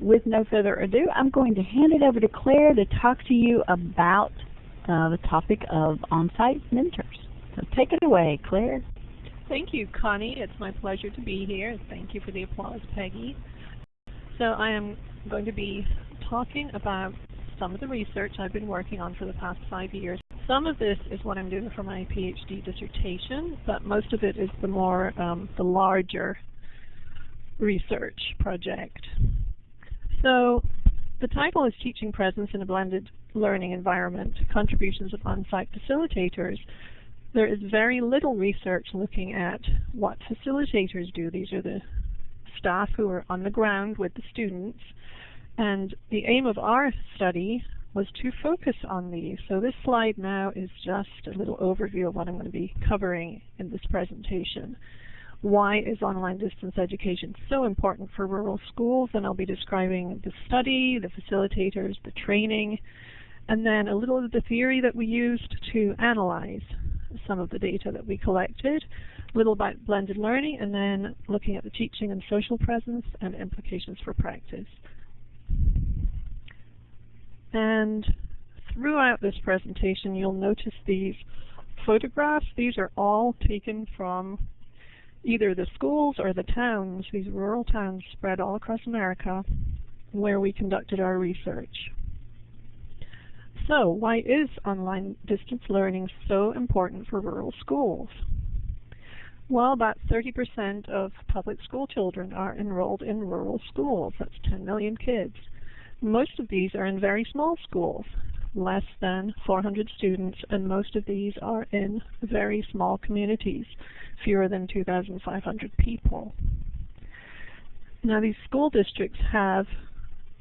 with no further ado, I'm going to hand it over to Claire to talk to you about uh, the topic of on-site mentors. So take it away, Claire. Thank you, Connie. It's my pleasure to be here. Thank you for the applause, Peggy. So I am going to be talking about some of the research I've been working on for the past five years. Some of this is what I'm doing for my PhD dissertation, but most of it is the more, um, the larger research project. So the title is Teaching Presence in a Blended Learning Environment, Contributions of On-Site Facilitators. There is very little research looking at what facilitators do. These are the staff who are on the ground with the students. And the aim of our study was to focus on these. So this slide now is just a little overview of what I'm going to be covering in this presentation why is online distance education so important for rural schools, and I'll be describing the study, the facilitators, the training, and then a little of the theory that we used to analyze some of the data that we collected, a little about blended learning, and then looking at the teaching and social presence and implications for practice. And throughout this presentation, you'll notice these photographs. These are all taken from either the schools or the towns, these rural towns spread all across America, where we conducted our research. So, why is online distance learning so important for rural schools? Well, about 30% of public school children are enrolled in rural schools. That's 10 million kids. Most of these are in very small schools, less than 400 students, and most of these are in very small communities fewer than 2,500 people. Now these school districts have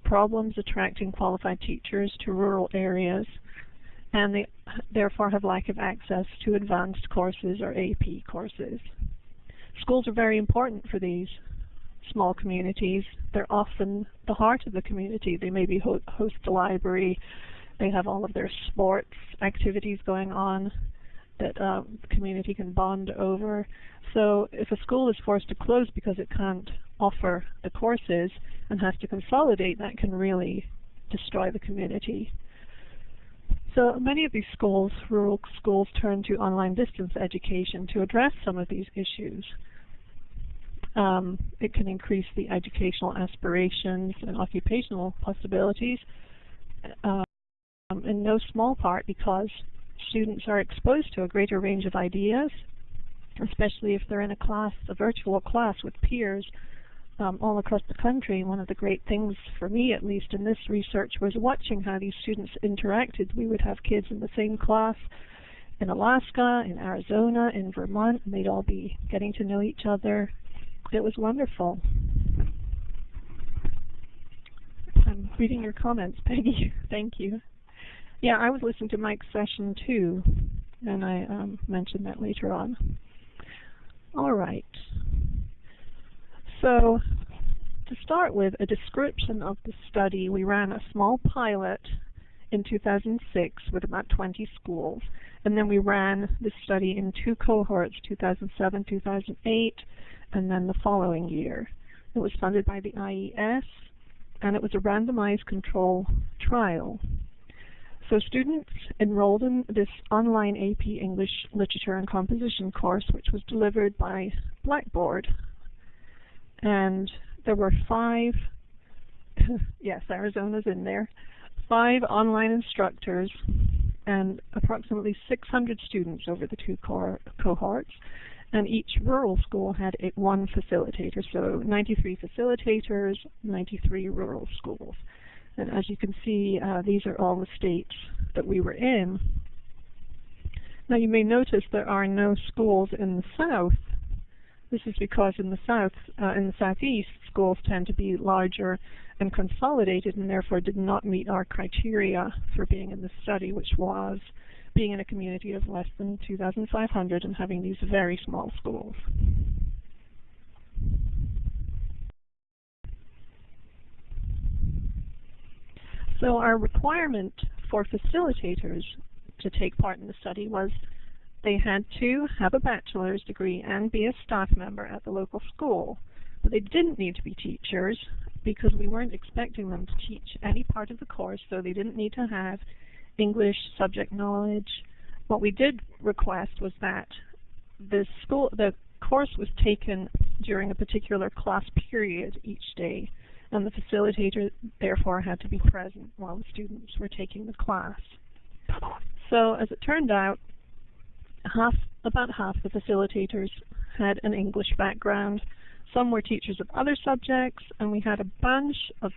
problems attracting qualified teachers to rural areas and they therefore have lack of access to advanced courses or AP courses. Schools are very important for these small communities. They're often the heart of the community. They maybe ho host a library, they have all of their sports activities going on, that uh, the community can bond over. So if a school is forced to close because it can't offer the courses and has to consolidate, that can really destroy the community. So many of these schools, rural schools, turn to online distance education to address some of these issues. Um, it can increase the educational aspirations and occupational possibilities um, in no small part because students are exposed to a greater range of ideas, especially if they're in a class, a virtual class with peers um, all across the country. One of the great things, for me at least, in this research was watching how these students interacted. We would have kids in the same class in Alaska, in Arizona, in Vermont, and they'd all be getting to know each other. It was wonderful. I'm reading your comments, Peggy. Thank you. Yeah, I was listening to Mike's session too, and I um, mentioned that later on. All right. So to start with, a description of the study, we ran a small pilot in 2006 with about 20 schools, and then we ran the study in two cohorts, 2007, 2008, and then the following year. It was funded by the IES, and it was a randomized control trial. So students enrolled in this online AP English Literature and Composition course, which was delivered by Blackboard. And there were five, yes, Arizona's in there, five online instructors and approximately 600 students over the two co cohorts. And each rural school had one facilitator, so 93 facilitators, 93 rural schools. And as you can see, uh, these are all the states that we were in. Now you may notice there are no schools in the south. This is because in the south, uh, in the southeast, schools tend to be larger and consolidated and therefore did not meet our criteria for being in the study, which was being in a community of less than 2,500 and having these very small schools. So our requirement for facilitators to take part in the study was they had to have a bachelor's degree and be a staff member at the local school. But they didn't need to be teachers, because we weren't expecting them to teach any part of the course, so they didn't need to have English subject knowledge. What we did request was that the school the course was taken during a particular class period each day, and the facilitator therefore had to be present while the students were taking the class. So as it turned out, half about half the facilitators had an English background, some were teachers of other subjects, and we had a bunch of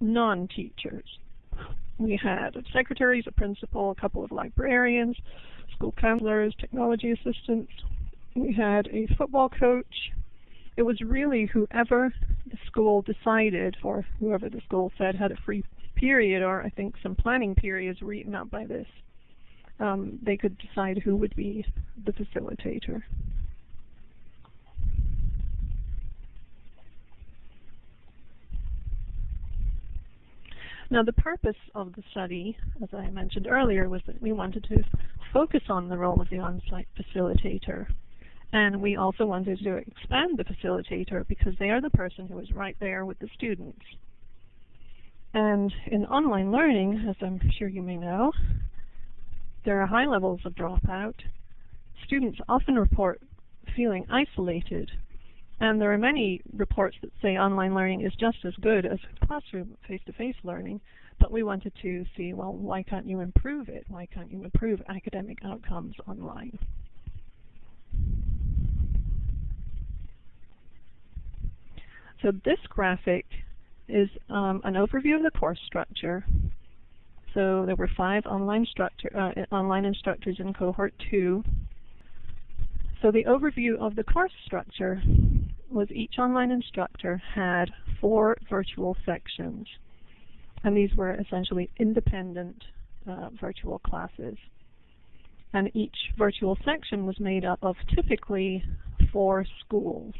non-teachers. We had secretaries, a principal, a couple of librarians, school counselors, technology assistants. We had a football coach. It was really whoever the school decided, or whoever the school said had a free period, or I think some planning periods were eaten up by this. Um, they could decide who would be the facilitator. Now the purpose of the study, as I mentioned earlier, was that we wanted to focus on the role of the on-site facilitator. And we also wanted to expand the facilitator because they are the person who is right there with the students. And in online learning, as I'm sure you may know, there are high levels of dropout. Students often report feeling isolated and there are many reports that say online learning is just as good as classroom face-to-face -face learning, but we wanted to see, well, why can't you improve it? Why can't you improve academic outcomes online? So this graphic is um, an overview of the course structure. So there were five online, uh, online instructors in cohort two. So the overview of the course structure was each online instructor had four virtual sections. And these were essentially independent uh, virtual classes. And each virtual section was made up of typically four schools.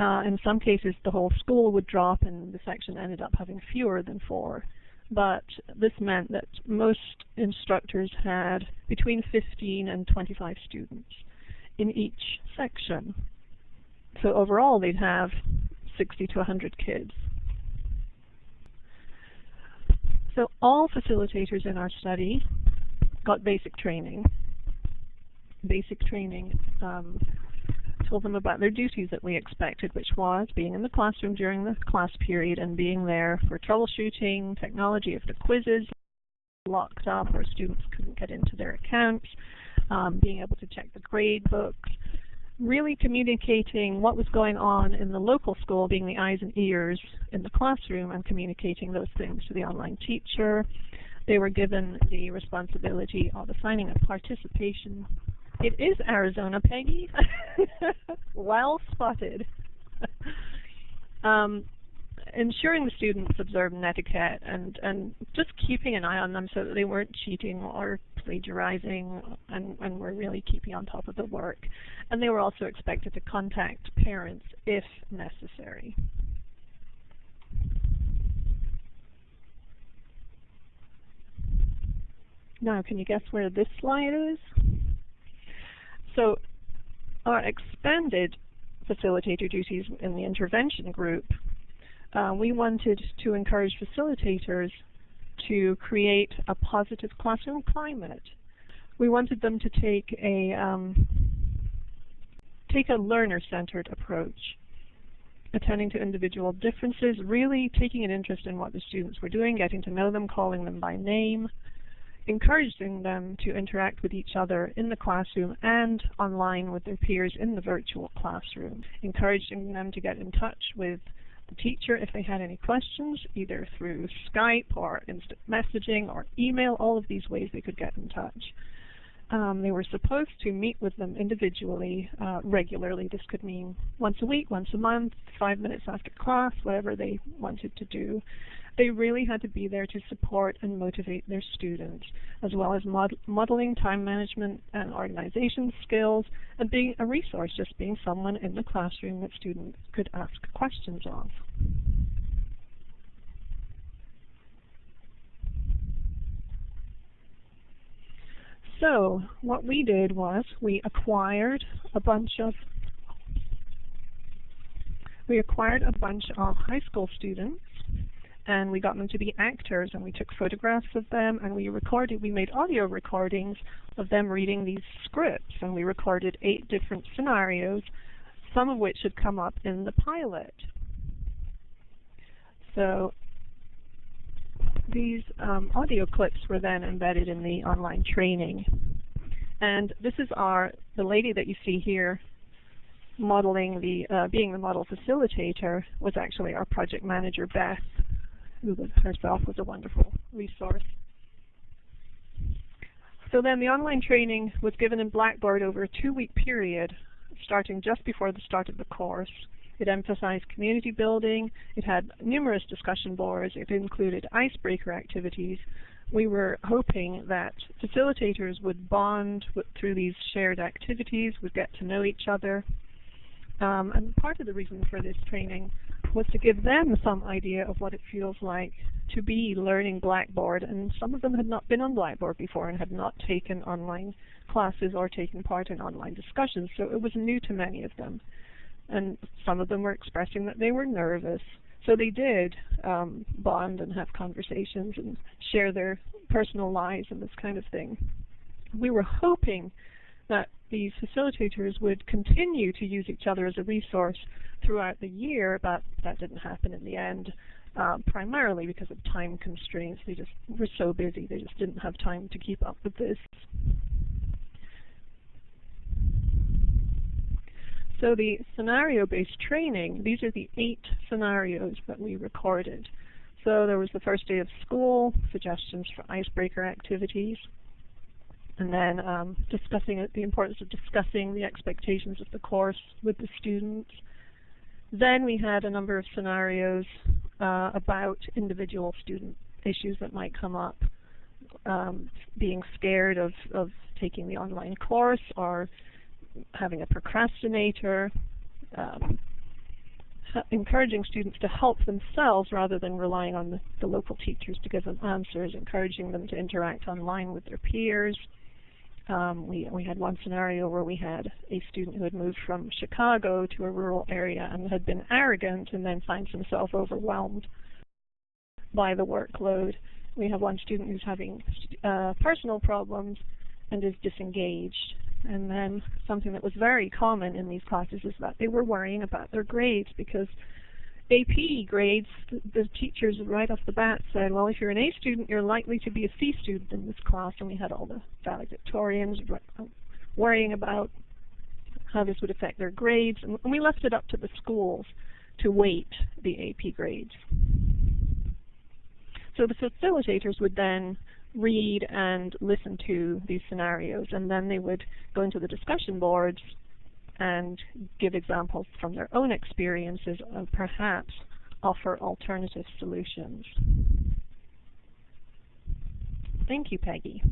Uh, in some cases, the whole school would drop and the section ended up having fewer than four. But this meant that most instructors had between 15 and 25 students in each section. So overall, they'd have 60 to 100 kids. So all facilitators in our study got basic training. Basic training um, told them about their duties that we expected, which was being in the classroom during the class period and being there for troubleshooting, technology if the quizzes locked up or students couldn't get into their accounts, um, being able to check the grade books, really communicating what was going on in the local school, being the eyes and ears in the classroom, and communicating those things to the online teacher. They were given the responsibility of assigning a participation. It is Arizona, Peggy. well spotted. um, ensuring the students observed netiquette and, and just keeping an eye on them so that they weren't cheating or plagiarizing and, and were really keeping on top of the work. And they were also expected to contact parents if necessary. Now, can you guess where this slide is? So, our expanded facilitator duties in the intervention group uh, we wanted to encourage facilitators to create a positive classroom climate. We wanted them to take a um, take a learner-centered approach, attending to individual differences, really taking an interest in what the students were doing, getting to know them, calling them by name, encouraging them to interact with each other in the classroom and online with their peers in the virtual classroom, encouraging them to get in touch with the teacher if they had any questions, either through Skype or instant messaging or email, all of these ways they could get in touch. Um, they were supposed to meet with them individually uh, regularly. This could mean once a week, once a month, five minutes after class, whatever they wanted to do. They really had to be there to support and motivate their students, as well as mod modeling time management and organization skills, and being a resource, just being someone in the classroom that students could ask questions of. So what we did was we acquired a bunch of we acquired a bunch of high school students and we got them to be actors and we took photographs of them and we recorded, we made audio recordings of them reading these scripts and we recorded eight different scenarios, some of which had come up in the pilot. So these um, audio clips were then embedded in the online training. And this is our, the lady that you see here modeling the, uh, being the model facilitator was actually our project manager, Beth who herself was a wonderful resource. So then the online training was given in Blackboard over a two-week period, starting just before the start of the course. It emphasized community building, it had numerous discussion boards, it included icebreaker activities. We were hoping that facilitators would bond through these shared activities, would get to know each other. Um, and part of the reason for this training was to give them some idea of what it feels like to be learning Blackboard. And some of them had not been on Blackboard before and had not taken online classes or taken part in online discussions, so it was new to many of them. And some of them were expressing that they were nervous. So they did um, bond and have conversations and share their personal lives and this kind of thing. We were hoping that these facilitators would continue to use each other as a resource throughout the year, but that didn't happen in the end, um, primarily because of time constraints. They just were so busy, they just didn't have time to keep up with this. So the scenario-based training, these are the eight scenarios that we recorded. So there was the first day of school, suggestions for icebreaker activities, and then um, discussing the importance of discussing the expectations of the course with the students, then we had a number of scenarios uh, about individual student issues that might come up, um, being scared of, of taking the online course or having a procrastinator, um, encouraging students to help themselves rather than relying on the, the, local teachers to give them answers, encouraging them to interact online with their peers, um, we, we had one scenario where we had a student who had moved from Chicago to a rural area and had been arrogant and then finds himself overwhelmed by the workload. We have one student who's having uh, personal problems and is disengaged. And then something that was very common in these classes is that they were worrying about their grades because AP grades, the, teachers right off the bat said, well, if you're an A student, you're likely to be a C student in this class. And we had all the valedictorians um, worrying about how this would affect their grades. And we left it up to the schools to weight the AP grades. So the facilitators would then read and listen to these scenarios, and then they would go into the discussion boards and give examples from their own experiences and perhaps offer alternative solutions. Thank you, Peggy.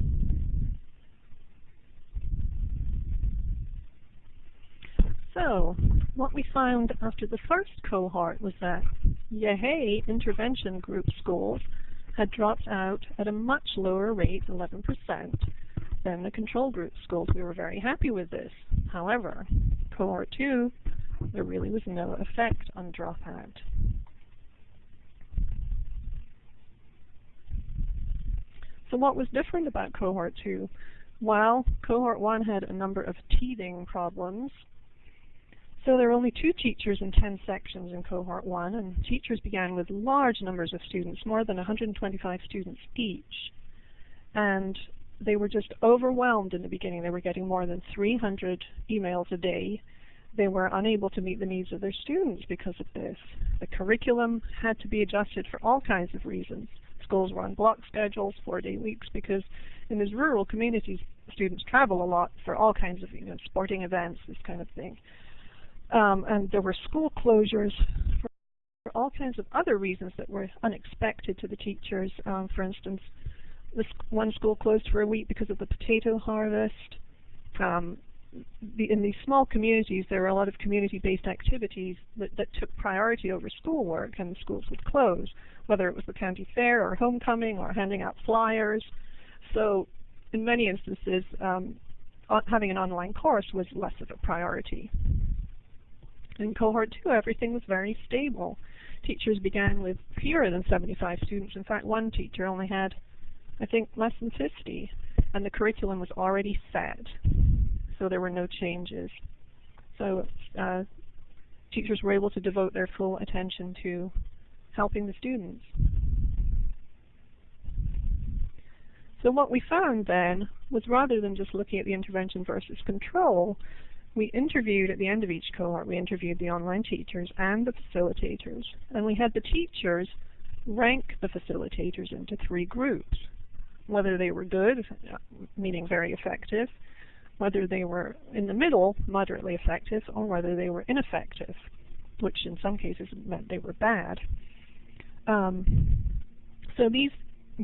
So, what we found after the first cohort was that YAHEY intervention group schools had dropped out at a much lower rate, 11%, than the control group schools. We were very happy with this. However, cohort 2, there really was no effect on dropout. So what was different about cohort 2? Well, cohort 1 had a number of teething problems. So there were only two teachers in 10 sections in cohort 1, and teachers began with large numbers of students, more than 125 students each. And they were just overwhelmed in the beginning. They were getting more than 300 emails a day. They were unable to meet the needs of their students because of this. The curriculum had to be adjusted for all kinds of reasons. Schools were on block schedules, four-day weeks, because in these rural communities, students travel a lot for all kinds of you know, sporting events, this kind of thing. Um, and there were school closures for, all kinds of other reasons that were unexpected to the teachers. Um, for instance, one school closed for a week because of the potato harvest. Um, the, in these small communities, there were a lot of community-based activities that, that took priority over schoolwork, and the schools would close, whether it was the county fair or homecoming or handing out flyers. So in many instances, um, having an online course was less of a priority. In cohort two, everything was very stable. Teachers began with fewer than 75 students. In fact, one teacher only had, I think, less than 50, and the curriculum was already set, so there were no changes. So uh, teachers were able to devote their full attention to helping the students. So what we found then was rather than just looking at the intervention versus control, we interviewed at the end of each cohort, we interviewed the online teachers and the facilitators, and we had the teachers rank the facilitators into three groups, whether they were good, meaning very effective, whether they were in the middle, moderately effective, or whether they were ineffective, which in some cases meant they were bad. Um, so these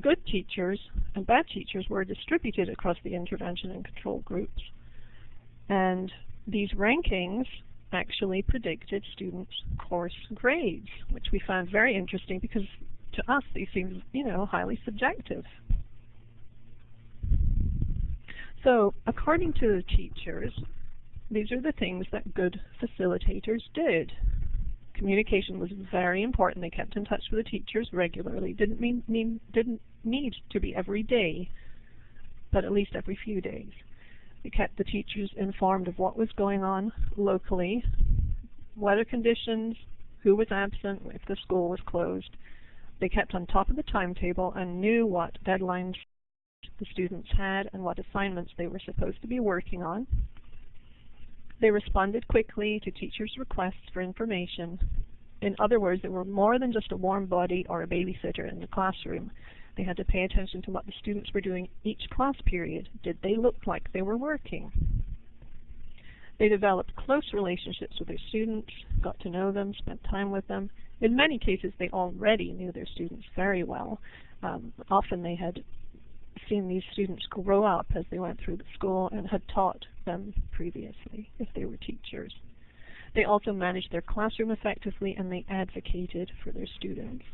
good teachers and bad teachers were distributed across the intervention and control groups. And these rankings actually predicted students' course grades, which we found very interesting because to us these seem, you know, highly subjective. So, according to the teachers, these are the things that good facilitators did. Communication was very important. They kept in touch with the teachers regularly. Didn't mean, mean didn't need to be every day, but at least every few days. They kept the teachers informed of what was going on locally, weather conditions, who was absent, if the school was closed. They kept on top of the timetable and knew what deadlines the students had and what assignments they were supposed to be working on. They responded quickly to teachers' requests for information. In other words, they were more than just a warm body or a babysitter in the classroom. They had to pay attention to what the students were doing each class period. Did they look like they were working? They developed close relationships with their students, got to know them, spent time with them. In many cases, they already knew their students very well. Um, often they had seen these students grow up as they went through the school and had taught them previously, if they were teachers. They also managed their classroom effectively and they advocated for their students.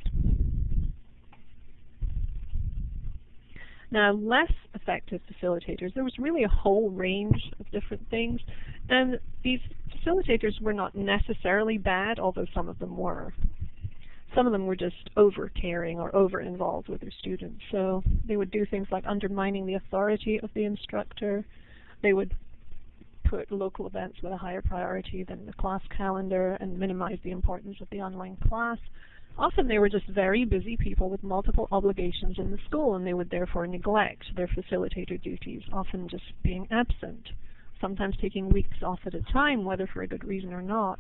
Now, less effective facilitators, there was really a whole range of different things, and these facilitators were not necessarily bad, although some of them were. Some of them were just over-caring or over-involved with their students. So they would do things like undermining the authority of the instructor. They would put local events with a higher priority than the class calendar and minimize the importance of the online class. Often they were just very busy people with multiple obligations in the school and they would therefore neglect their facilitator duties, often just being absent, sometimes taking weeks off at a time, whether for a good reason or not,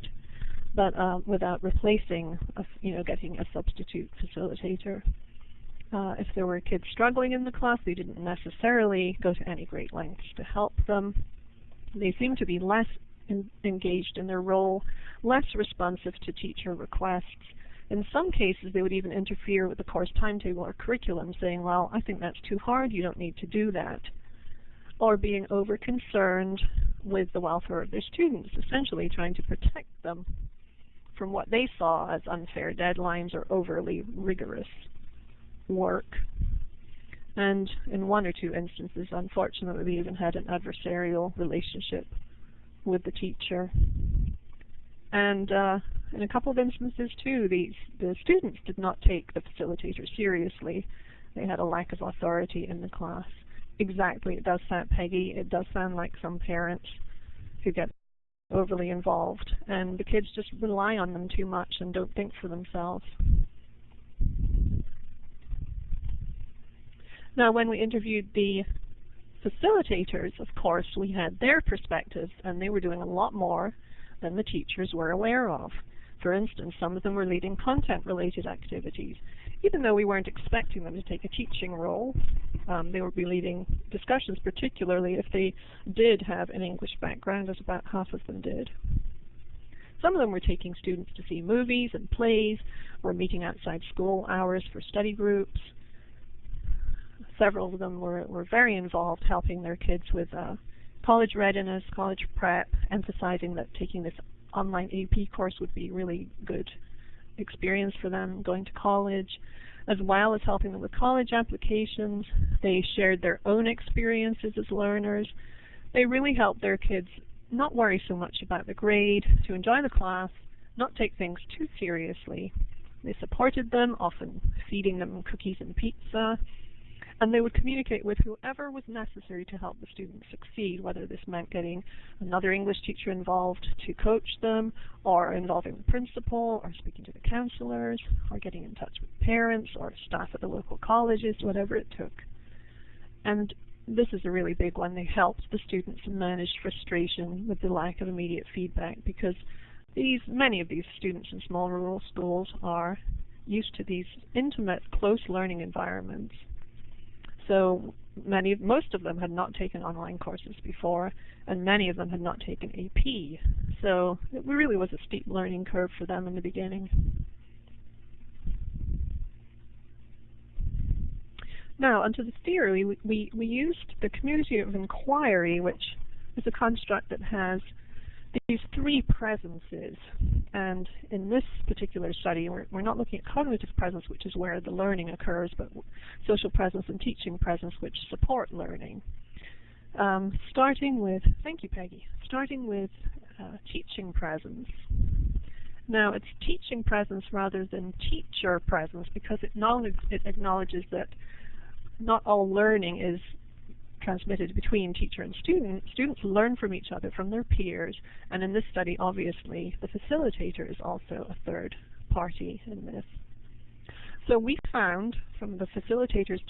but uh, without replacing, a, you know, getting a substitute facilitator. Uh, if there were kids struggling in the class, they didn't necessarily go to any great lengths to help them. They seemed to be less in engaged in their role, less responsive to teacher requests, in some cases, they would even interfere with the course timetable or curriculum, saying, well, I think that's too hard, you don't need to do that. Or being over-concerned with the welfare of their students, essentially trying to protect them from what they saw as unfair deadlines or overly rigorous work. And in one or two instances, unfortunately, we even had an adversarial relationship with the teacher. And uh, in a couple of instances too, these the students did not take the facilitator seriously. They had a lack of authority in the class. Exactly, it does sound, Peggy, it does sound like some parents who get overly involved and the kids just rely on them too much and don't think for themselves. Now when we interviewed the facilitators, of course, we had their perspectives and they were doing a lot more than the teachers were aware of. For instance, some of them were leading content-related activities. Even though we weren't expecting them to take a teaching role, um, they would be leading discussions, particularly if they did have an English background, as about half of them did. Some of them were taking students to see movies and plays, were meeting outside school hours for study groups. Several of them were, were very involved helping their kids with uh, college readiness, college prep, emphasizing that taking this online AP course would be really good experience for them going to college, as well as helping them with college applications. They shared their own experiences as learners. They really helped their kids not worry so much about the grade, to enjoy the class, not take things too seriously. They supported them, often feeding them cookies and pizza, and they would communicate with whoever was necessary to help the students succeed, whether this meant getting another English teacher involved to coach them, or involving the principal, or speaking to the counselors, or getting in touch with parents or staff at the local colleges, whatever it took. And this is a really big one. They helped the students manage frustration with the lack of immediate feedback because these many of these students in small rural schools are used to these intimate, close learning environments. So many, most of them had not taken online courses before, and many of them had not taken AP. So it really was a steep learning curve for them in the beginning. Now, onto the theory, we, we, we used the community of inquiry, which is a construct that has these three presences. And in this particular study, we're, we're not looking at cognitive presence, which is where the learning occurs, but social presence and teaching presence, which support learning. Um, starting with, thank you, Peggy, starting with uh, teaching presence. Now, it's teaching presence rather than teacher presence because it, it acknowledges that not all learning is transmitted between teacher and student. Students learn from each other, from their peers, and in this study, obviously, the facilitator is also a third party in this. So we found from the facilitators'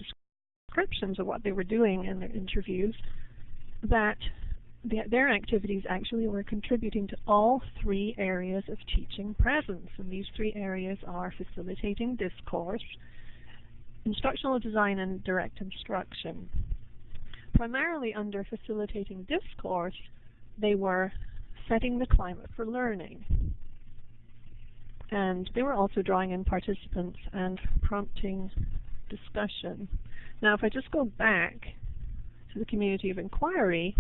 descriptions of what they were doing in their interviews that the, their activities actually were contributing to all three areas of teaching presence. And these three areas are facilitating discourse, instructional design, and direct instruction primarily under facilitating discourse, they were setting the climate for learning. And they were also drawing in participants and prompting discussion. Now, if I just go back to the community of inquiry,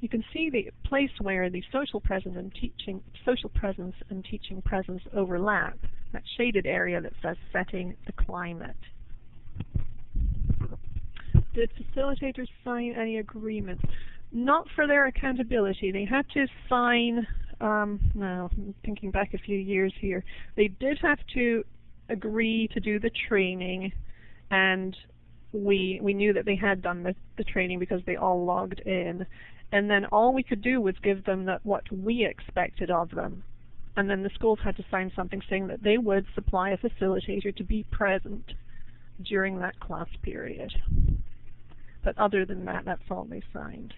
you can see the place where the social presence and teaching social presence and teaching presence overlap, that shaded area that says setting the climate did facilitators sign any agreements? Not for their accountability. They had to sign, um, now thinking back a few years here, they did have to agree to do the training and we we knew that they had done the, the training because they all logged in. And then all we could do was give them that what we expected of them. And then the schools had to sign something saying that they would supply a facilitator to be present during that class period. But other than that, that's all they signed.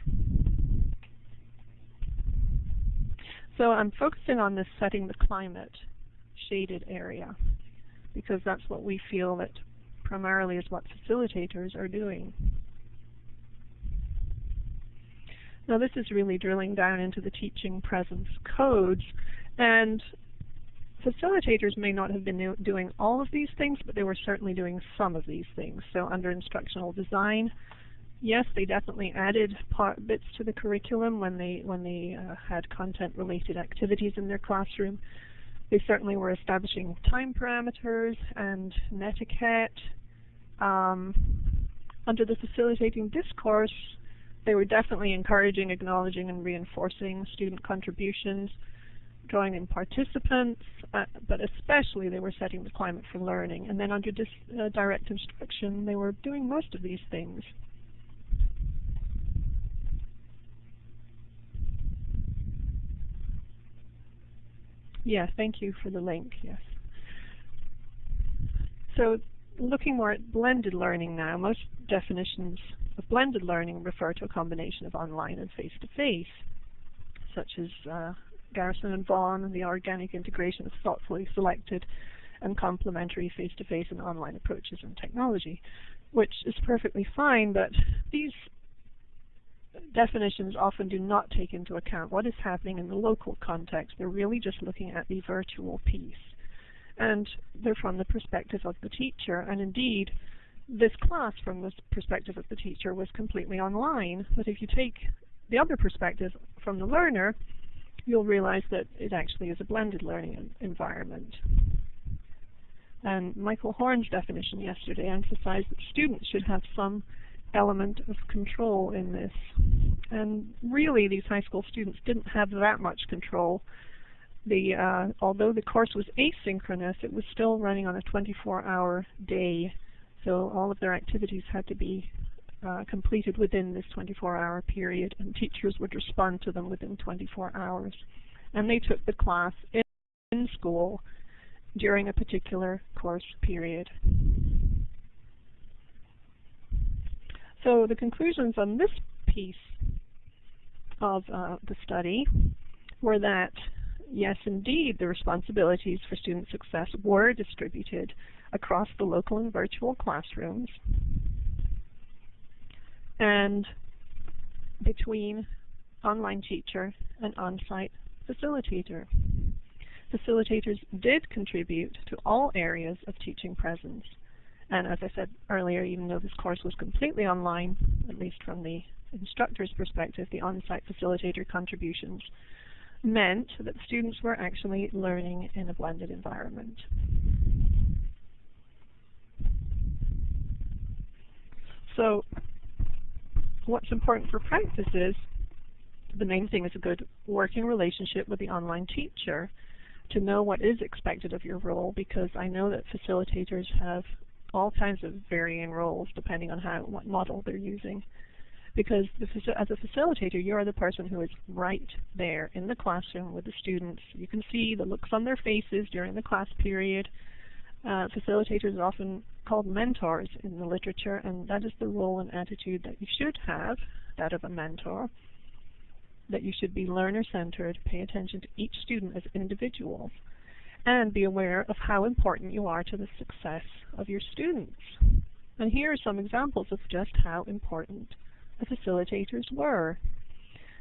So I'm focusing on this setting the climate shaded area because that's what we feel that primarily is what facilitators are doing. Now this is really drilling down into the teaching presence codes and facilitators may not have been doing all of these things, but they were certainly doing some of these things. So under instructional design, yes, they definitely added part, bits to the curriculum when they when they uh, had content-related activities in their classroom. They certainly were establishing time parameters and netiquette. Um, under the facilitating discourse, they were definitely encouraging, acknowledging, and reinforcing student contributions, drawing in participants, uh, but especially they were setting the climate for learning. And then under uh, direct instruction, they were doing most of these things. Yeah, thank you for the link, yes. So looking more at blended learning now, most definitions of blended learning refer to a combination of online and face-to-face, -face, such as uh, Garrison and Vaughan, and the organic integration of thoughtfully selected and complementary face-to-face -face and online approaches and technology, which is perfectly fine, but these definitions often do not take into account what is happening in the local context. They're really just looking at the virtual piece. And they're from the perspective of the teacher. And indeed, this class from the perspective of the teacher was completely online. But if you take the other perspective from the learner, you'll realize that it actually is a blended learning environment. And Michael Horn's definition yesterday emphasized that students should have some element of control in this. And really, these high school students didn't have that much control. The uh, although the course was asynchronous, it was still running on a 24-hour day, so all of their activities had to be uh, completed within this 24-hour period, and teachers would respond to them within 24 hours. And they took the class in, in school during a particular course period. So the conclusions on this piece of uh, the study were that, yes, indeed, the responsibilities for student success were distributed across the local and virtual classrooms and between online teacher and on-site facilitator. Facilitators did contribute to all areas of teaching presence. And as I said earlier, even though this course was completely online, at least from the instructor's perspective, the on-site facilitator contributions meant that students were actually learning in a blended environment. So what's important for practice is the main thing is a good working relationship with the online teacher to know what is expected of your role because I know that facilitators have all kinds of varying roles depending on how what model they're using. Because the, as a facilitator, you are the person who is right there in the classroom with the students. You can see the looks on their faces during the class period. Uh, facilitators are often called mentors in the literature, and that is the role and attitude that you should have, that of a mentor, that you should be learner-centered, pay attention to each student as individuals, and be aware of how important you are to the success of your students. And here are some examples of just how important the facilitators were.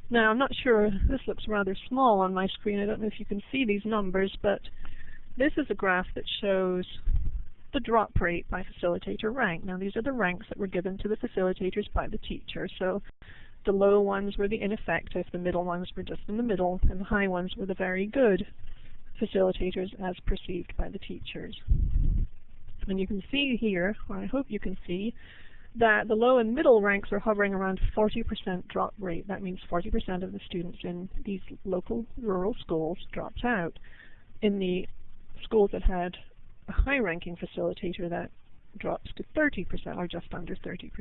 Now, I'm not sure, this looks rather small on my screen. I don't know if you can see these numbers, but this is a graph that shows the drop rate by facilitator rank. Now, these are the ranks that were given to the facilitators by the teacher. So the low ones were the ineffective, the middle ones were just in the middle, and the high ones were the very good facilitators as perceived by the teachers. And you can see here, or I hope you can see, that the low and middle ranks are hovering around 40% drop rate. That means 40% of the students in these local rural schools dropped out. In the schools that had a high-ranking facilitator, that drops to 30% or just under 30%.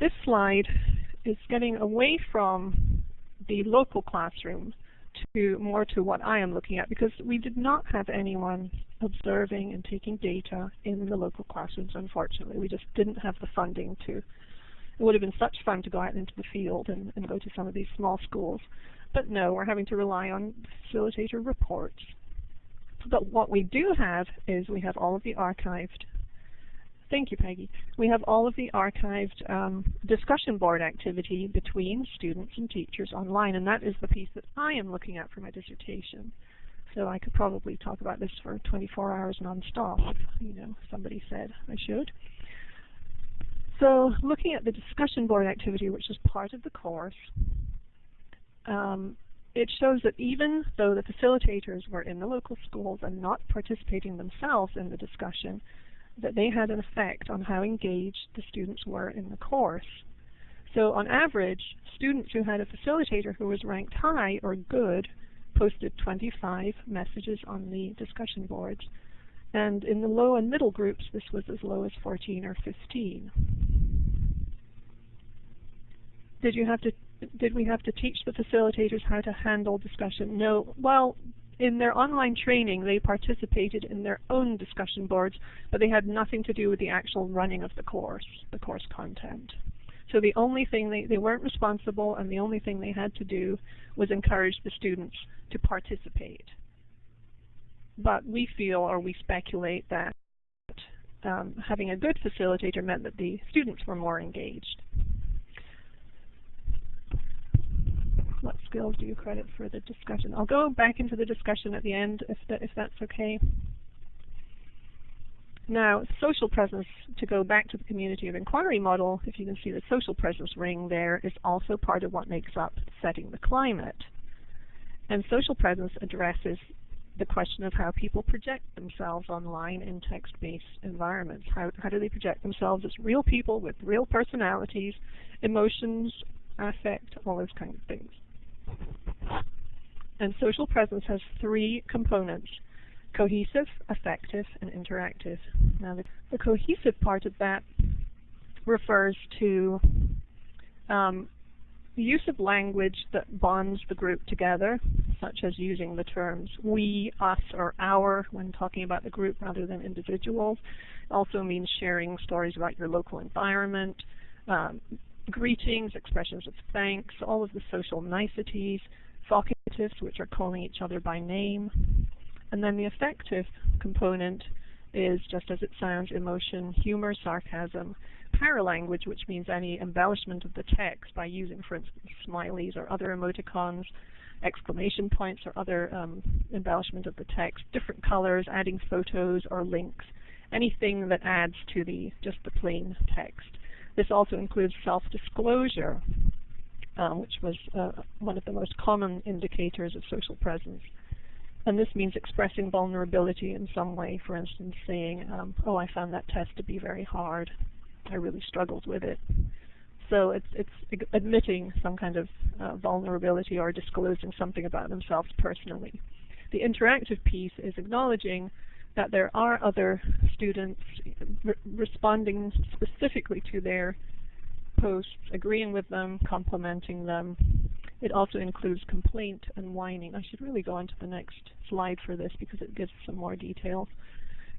This slide is getting away from the local classroom to more to what I am looking at because we did not have anyone observing and taking data in the local classrooms unfortunately. We just didn't have the funding to it would have been such fun to go out into the field and, and go to some of these small schools. But no, we're having to rely on facilitator reports. But what we do have is we have all of the archived Thank you, Peggy. We have all of the archived um, discussion board activity between students and teachers online, and that is the piece that I am looking at for my dissertation. So I could probably talk about this for 24 hours nonstop if, you know, somebody said I should. So looking at the discussion board activity, which is part of the course, um, it shows that even though the facilitators were in the local schools and not participating themselves in the discussion, that they had an effect on how engaged the students were in the course. So on average, students who had a facilitator who was ranked high or good posted 25 messages on the discussion boards. And in the low and middle groups, this was as low as 14 or 15. Did you have to did we have to teach the facilitators how to handle discussion? No. Well, in their online training, they participated in their own discussion boards, but they had nothing to do with the actual running of the course, the course content. So the only thing they, they weren't responsible and the only thing they had to do was encourage the students to participate. But we feel or we speculate that um, having a good facilitator meant that the students were more engaged. What skills do you credit for the discussion? I'll go back into the discussion at the end if, if that's okay. Now, social presence, to go back to the community of inquiry model, if you can see the social presence ring there, is also part of what makes up setting the climate. And social presence addresses the question of how people project themselves online in text-based environments. How, how do they project themselves as real people with real personalities, emotions, affect, all those kind of things. And social presence has three components, cohesive, affective, and interactive. Now the, the cohesive part of that refers to um, the use of language that bonds the group together, such as using the terms we, us, or our when talking about the group rather than individuals. It also means sharing stories about your local environment, um, greetings, expressions of thanks, all of the social niceties, vocatives, which are calling each other by name. And then the affective component is, just as it sounds, emotion, humor, sarcasm, paralanguage, which means any embellishment of the text by using, for instance, smileys or other emoticons, exclamation points or other um, embellishment of the text, different colors, adding photos or links, anything that adds to the just the plain text. This also includes self-disclosure, um, which was uh, one of the most common indicators of social presence. And this means expressing vulnerability in some way, for instance, saying, um, oh, I found that test to be very hard. I really struggled with it. So it's, it's admitting some kind of uh, vulnerability or disclosing something about themselves personally. The interactive piece is acknowledging that there are other students re responding specifically to their posts, agreeing with them, complimenting them. It also includes complaint and whining. I should really go on to the next slide for this because it gives some more details.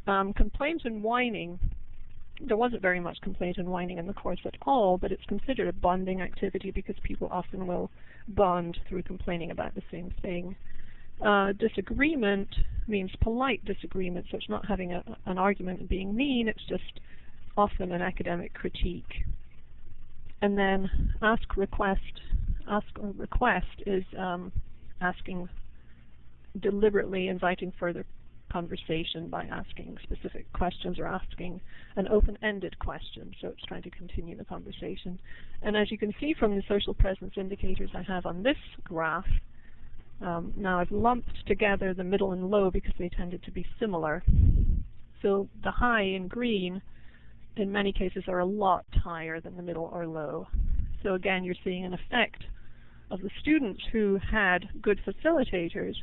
Um, complaint and whining there wasn't very much complaint and whining in the course at all, but it's considered a bonding activity because people often will bond through complaining about the same thing. Uh, disagreement means polite disagreement, so it's not having a, an argument and being mean, it's just often an academic critique. And then ask request, ask or request is um, asking deliberately inviting further conversation by asking specific questions or asking an open-ended question. So it's trying to continue the conversation. And as you can see from the social presence indicators I have on this graph, um, now I've lumped together the middle and low because they tended to be similar. So the high in green in many cases are a lot higher than the middle or low. So again, you're seeing an effect of the students who had good facilitators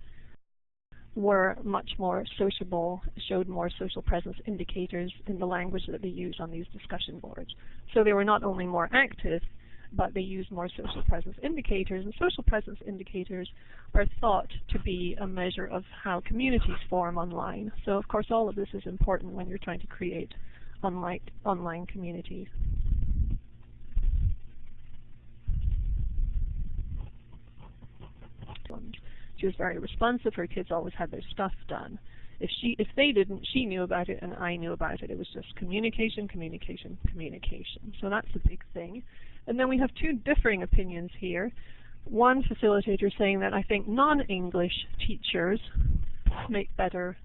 were much more sociable, showed more social presence indicators in the language that they used on these discussion boards. So they were not only more active, but they use more social presence indicators, and social presence indicators are thought to be a measure of how communities form online. So of course all of this is important when you're trying to create online, online communities. She was very responsive. Her kids always had their stuff done. If she, if they didn't, she knew about it and I knew about it. It was just communication, communication, communication. So that's a big thing. And then we have two differing opinions here. One facilitator saying that I think non-English teachers make better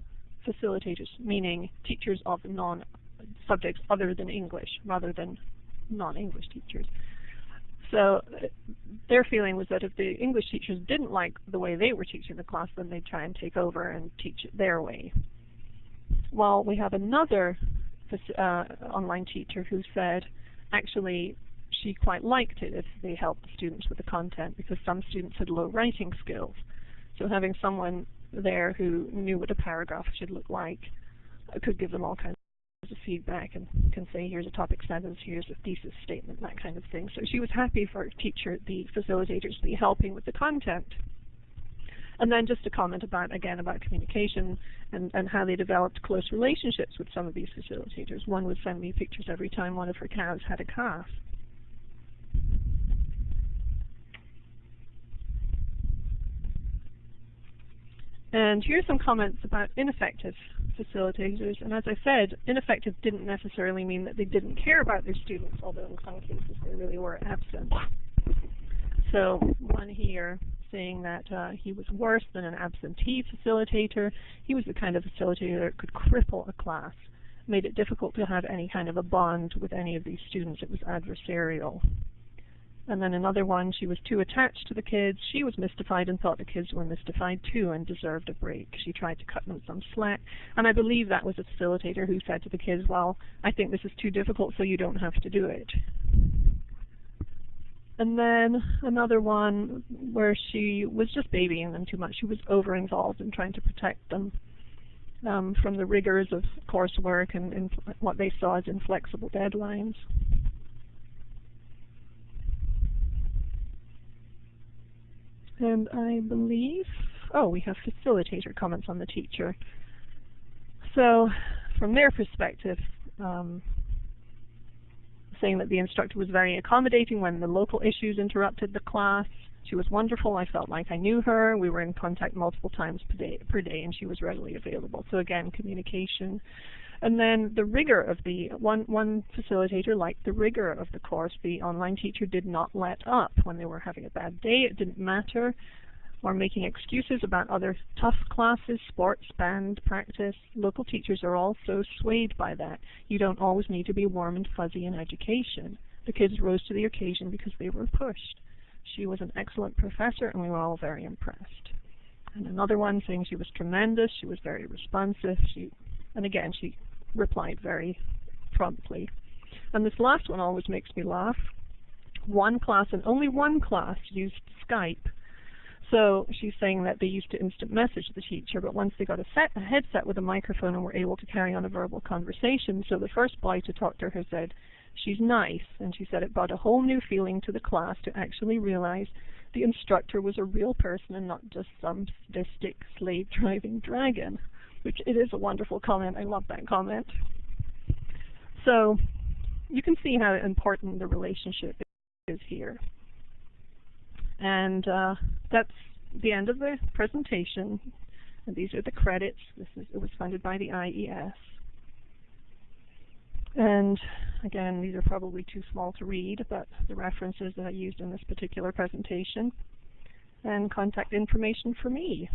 facilitators, meaning teachers of non-subjects other than English rather than non-English teachers. So their feeling was that if the English teachers didn't like the way they were teaching the class, then they'd try and take over and teach it their way. While we have another uh, online teacher who said, actually, she quite liked it if they helped the students with the content because some students had low writing skills. So having someone there who knew what a paragraph should look like uh, could give them all kinds of feedback and can say, here's a topic sentence, here's a thesis statement, that kind of thing. So she was happy for teacher, the facilitators to be helping with the content. And then just a comment about, again, about communication and, and how they developed close relationships with some of these facilitators. One would send me pictures every time one of her cows had a calf. And here's some comments about ineffective facilitators. And as I said, ineffective didn't necessarily mean that they didn't care about their students, although in some cases they really were absent. So one here saying that uh, he was worse than an absentee facilitator. He was the kind of facilitator that could cripple a class, made it difficult to have any kind of a bond with any of these students. It was adversarial. And then another one, she was too attached to the kids. She was mystified and thought the kids were mystified too and deserved a break. She tried to cut them some slack. And I believe that was a facilitator who said to the kids, well, I think this is too difficult so you don't have to do it. And then another one where she was just babying them too much. She was over-involved in trying to protect them um, from the rigors of coursework and, and what they saw as inflexible deadlines. And I believe, oh, we have facilitator comments on the teacher. So from their perspective, um, saying that the instructor was very accommodating when the local issues interrupted the class. She was wonderful. I felt like I knew her. We were in contact multiple times per day, per day and she was readily available. So again, communication. And then the rigor of the, one, one facilitator liked the rigor of the course. The online teacher did not let up when they were having a bad day. It didn't matter. Or making excuses about other tough classes, sports, band, practice. Local teachers are all so swayed by that. You don't always need to be warm and fuzzy in education. The kids rose to the occasion because they were pushed. She was an excellent professor and we were all very impressed. And another one saying she was tremendous, she was very responsive, she and again she replied very promptly. And this last one always makes me laugh. One class and only one class used Skype. So she's saying that they used to instant message the teacher, but once they got a, set, a headset with a microphone and were able to carry on a verbal conversation, so the first boy to talk to her said, she's nice, and she said it brought a whole new feeling to the class to actually realize the instructor was a real person and not just some sadistic slave-driving dragon which it is a wonderful comment. I love that comment. So you can see how important the relationship is here. And uh, that's the end of the presentation. And these are the credits. This is, it was funded by the IES. And again, these are probably too small to read, but the references that I used in this particular presentation and contact information for me.